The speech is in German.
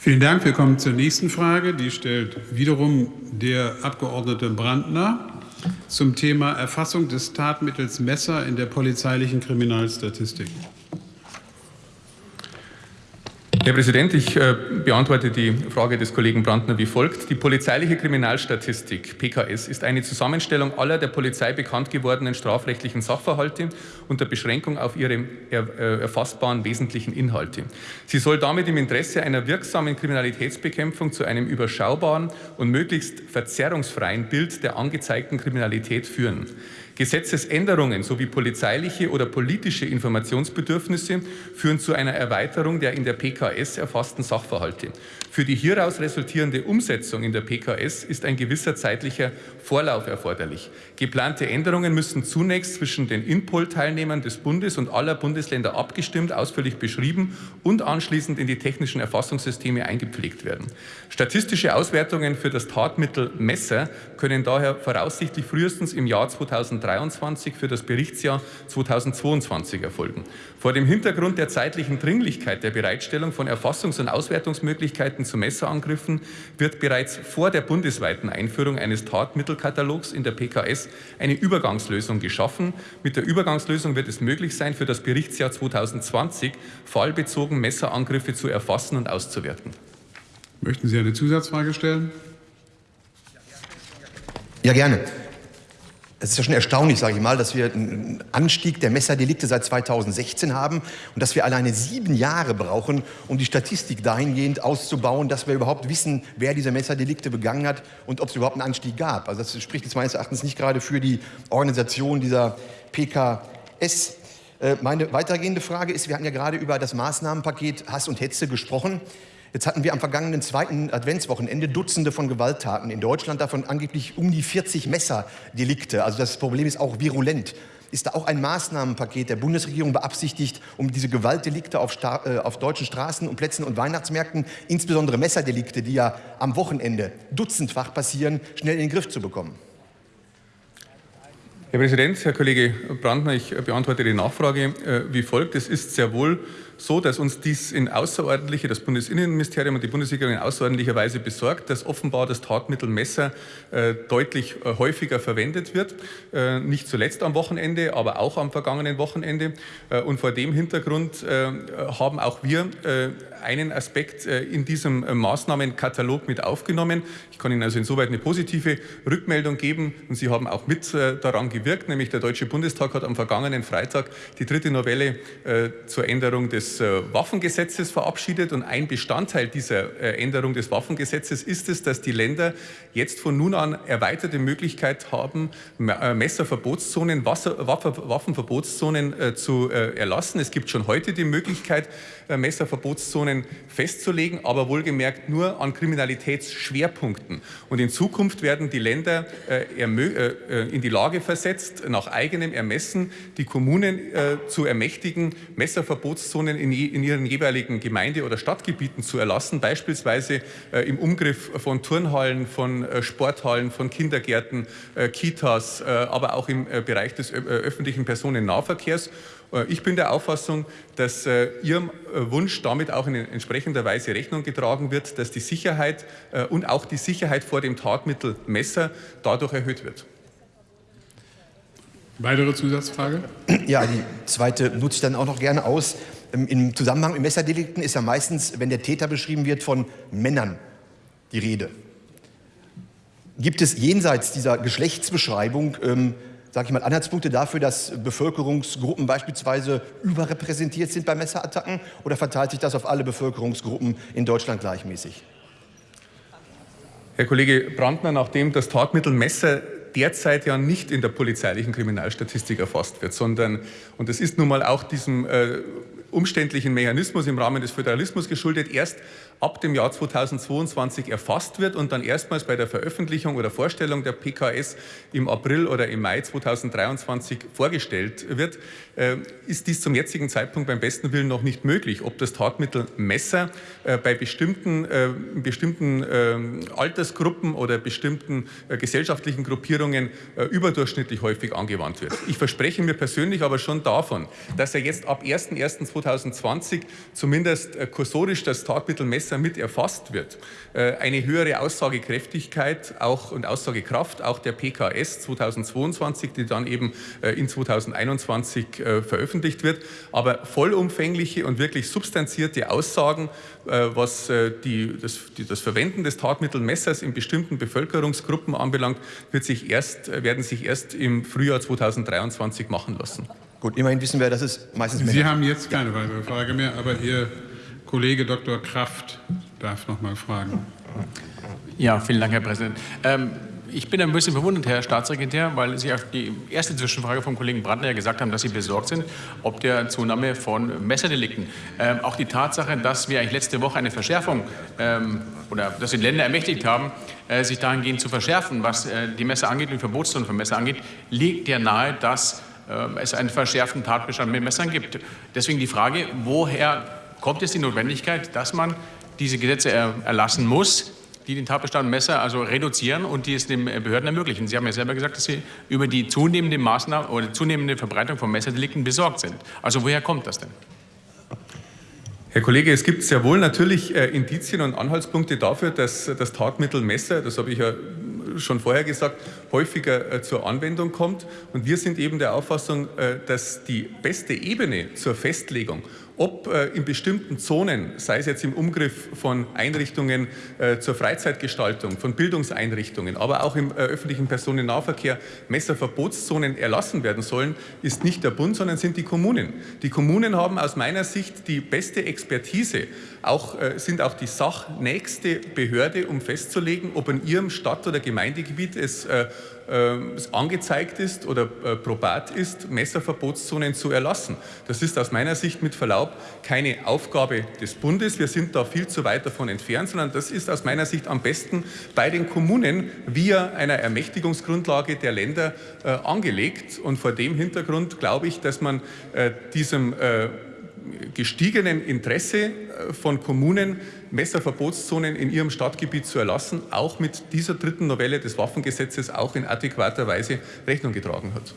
Vielen Dank. Wir kommen zur nächsten Frage. Die stellt wiederum der Abgeordnete Brandner zum Thema Erfassung des Tatmittels Messer in der polizeilichen Kriminalstatistik. Herr Präsident, ich äh, beantworte die Frage des Kollegen Brandner wie folgt. Die polizeiliche Kriminalstatistik PKS ist eine Zusammenstellung aller der Polizei bekannt gewordenen strafrechtlichen Sachverhalte unter Beschränkung auf ihre äh, erfassbaren wesentlichen Inhalte. Sie soll damit im Interesse einer wirksamen Kriminalitätsbekämpfung zu einem überschaubaren und möglichst verzerrungsfreien Bild der angezeigten Kriminalität führen. Gesetzesänderungen sowie polizeiliche oder politische Informationsbedürfnisse führen zu einer Erweiterung der in der PKS erfassten Sachverhalte. Für die hieraus resultierende Umsetzung in der PKS ist ein gewisser zeitlicher Vorlauf erforderlich. Geplante Änderungen müssen zunächst zwischen den Inpol-Teilnehmern des Bundes und aller Bundesländer abgestimmt, ausführlich beschrieben und anschließend in die technischen Erfassungssysteme eingepflegt werden. Statistische Auswertungen für das Tatmittel Messer können daher voraussichtlich frühestens im Jahr 2023 für das Berichtsjahr 2022 erfolgen. Vor dem Hintergrund der zeitlichen Dringlichkeit der Bereitstellung von Erfassungs- und Auswertungsmöglichkeiten zu Messerangriffen wird bereits vor der bundesweiten Einführung eines Tatmittelkatalogs in der PKS eine Übergangslösung geschaffen. Mit der Übergangslösung wird es möglich sein, für das Berichtsjahr 2020 fallbezogen Messerangriffe zu erfassen und auszuwerten. Möchten Sie eine Zusatzfrage stellen? Ja, gerne. Es ist ja schon erstaunlich, sage ich mal, dass wir einen Anstieg der Messerdelikte seit 2016 haben und dass wir alleine sieben Jahre brauchen, um die Statistik dahingehend auszubauen, dass wir überhaupt wissen, wer diese Messerdelikte begangen hat und ob es überhaupt einen Anstieg gab. Also das spricht jetzt meines Erachtens nicht gerade für die Organisation dieser PKS. Äh, meine weitergehende Frage ist, wir hatten ja gerade über das Maßnahmenpaket Hass und Hetze gesprochen. Jetzt hatten wir am vergangenen zweiten Adventswochenende Dutzende von Gewalttaten in Deutschland, davon angeblich um die 40 Messerdelikte. Also das Problem ist auch virulent. Ist da auch ein Maßnahmenpaket der Bundesregierung beabsichtigt, um diese Gewaltdelikte auf, äh, auf deutschen Straßen und Plätzen und Weihnachtsmärkten, insbesondere Messerdelikte, die ja am Wochenende dutzendfach passieren, schnell in den Griff zu bekommen? Herr Präsident, Herr Kollege Brandner, ich beantworte die Nachfrage äh, wie folgt. Es ist sehr wohl so, dass uns dies in außerordentliche, das Bundesinnenministerium und die Bundesregierung in außerordentlicher Weise besorgt, dass offenbar das Tatmittel Messer äh, deutlich äh, häufiger verwendet wird, äh, nicht zuletzt am Wochenende, aber auch am vergangenen Wochenende. Äh, und vor dem Hintergrund äh, haben auch wir äh, einen Aspekt in diesem Maßnahmenkatalog mit aufgenommen. Ich kann Ihnen also insoweit eine positive Rückmeldung geben und Sie haben auch mit daran gewirkt, nämlich der Deutsche Bundestag hat am vergangenen Freitag die dritte Novelle zur Änderung des des äh, Waffengesetzes verabschiedet und ein Bestandteil dieser äh, Änderung des Waffengesetzes ist es, dass die Länder jetzt von nun an erweiterte Möglichkeit haben, äh, Messerverbotszonen, Waffenverbotszonen zu erlassen. Es gibt schon heute die Möglichkeit, Messerverbotszonen festzulegen, aber wohlgemerkt nur an Kriminalitätsschwerpunkten. Und in Zukunft werden die Länder in die Lage versetzt, nach eigenem Ermessen die Kommunen zu ermächtigen, Messerverbotszonen in, in ihren jeweiligen Gemeinde- oder Stadtgebieten zu erlassen, beispielsweise äh, im Umgriff von Turnhallen, von äh, Sporthallen, von Kindergärten, äh, Kitas, äh, aber auch im äh, Bereich des öffentlichen Personennahverkehrs. Äh, ich bin der Auffassung, dass Ihrem Wunsch damit auch in entsprechender Weise Rechnung getragen wird, dass die Sicherheit und auch die Sicherheit vor dem Tatmittel Messer dadurch erhöht wird. Weitere Zusatzfrage? Ja, die zweite nutze ich dann auch noch gerne aus. Im Zusammenhang mit Messerdelikten ist ja meistens, wenn der Täter beschrieben wird, von Männern die Rede. Gibt es jenseits dieser Geschlechtsbeschreibung, ähm, sage ich mal, Anhaltspunkte dafür, dass Bevölkerungsgruppen beispielsweise überrepräsentiert sind bei Messerattacken oder verteilt sich das auf alle Bevölkerungsgruppen in Deutschland gleichmäßig? Herr Kollege Brandner, nachdem das Tatmittel Messer derzeit ja nicht in der polizeilichen Kriminalstatistik erfasst wird, sondern, und das ist nun mal auch diesem äh, umständlichen Mechanismus im Rahmen des Föderalismus geschuldet, erst ab dem Jahr 2022 erfasst wird und dann erstmals bei der Veröffentlichung oder Vorstellung der PKS im April oder im Mai 2023 vorgestellt wird, äh, ist dies zum jetzigen Zeitpunkt beim besten Willen noch nicht möglich. Ob das Tatmittel Messer äh, bei bestimmten, äh, bestimmten Altersgruppen oder bestimmten gesellschaftlichen Gruppierungen überdurchschnittlich häufig angewandt wird. Ich verspreche mir persönlich aber schon davon, dass er jetzt ab 1.1.2023 2020 zumindest kursorisch das Tatmittel Messer mit erfasst wird, äh, eine höhere Aussagekräftigkeit auch und Aussagekraft auch der PKS 2022, die dann eben äh, in 2021 veröffentlicht wird, aber vollumfängliche und wirklich substanzierte Aussagen, was die, das, die, das Verwenden des Tatmittelmessers in bestimmten Bevölkerungsgruppen anbelangt, wird sich erst, werden sich erst im Frühjahr 2023 machen lassen. Gut, immerhin wissen wir, dass es meistens Sie haben jetzt keine weitere Frage mehr, aber Ihr Kollege Dr. Kraft darf noch mal fragen. Ja, vielen Dank, Herr Präsident. Ähm, ich bin ein bisschen verwundert, Herr Staatssekretär, weil Sie auf die erste Zwischenfrage vom Kollegen Brandner ja gesagt haben, dass Sie besorgt sind, ob der Zunahme von Messerdelikten. Ähm, auch die Tatsache, dass wir eigentlich letzte Woche eine Verschärfung ähm, oder dass wir Länder ermächtigt haben, äh, sich dahingehend zu verschärfen, was äh, die Messer angeht und die Verbotszone von Messer angeht, liegt ja nahe, dass äh, es einen verschärften Tatbestand mit Messern gibt. Deswegen die Frage, woher kommt jetzt die Notwendigkeit, dass man diese Gesetze erlassen muss, die den Tatbestand Messer also reduzieren und die es den Behörden ermöglichen. Sie haben ja selber gesagt, dass Sie über die zunehmende Maßnahme oder zunehmende Verbreitung von Messerdelikten besorgt sind. Also woher kommt das denn? Herr Kollege, es gibt sehr wohl natürlich äh, Indizien und Anhaltspunkte dafür, dass das Tatmittel Messer, das habe ich ja schon vorher gesagt, häufiger äh, zur Anwendung kommt. Und wir sind eben der Auffassung, äh, dass die beste Ebene zur Festlegung ob äh, in bestimmten Zonen, sei es jetzt im Umgriff von Einrichtungen äh, zur Freizeitgestaltung, von Bildungseinrichtungen, aber auch im äh, öffentlichen Personennahverkehr Messerverbotszonen erlassen werden sollen, ist nicht der Bund, sondern sind die Kommunen. Die Kommunen haben aus meiner Sicht die beste Expertise, auch, äh, sind auch die sachnächste Behörde, um festzulegen, ob in ihrem Stadt- oder Gemeindegebiet es äh, äh, angezeigt ist oder äh, probat ist, Messerverbotszonen zu erlassen. Das ist aus meiner Sicht mit Verlaub keine Aufgabe des Bundes. Wir sind da viel zu weit davon entfernt, sondern das ist aus meiner Sicht am besten bei den Kommunen via einer Ermächtigungsgrundlage der Länder äh, angelegt. Und vor dem Hintergrund glaube ich, dass man äh, diesem gestiegenen Interesse äh, von Kommunen, Messerverbotszonen in ihrem Stadtgebiet zu erlassen, auch mit dieser dritten Novelle des Waffengesetzes auch in adäquater Weise Rechnung getragen hat.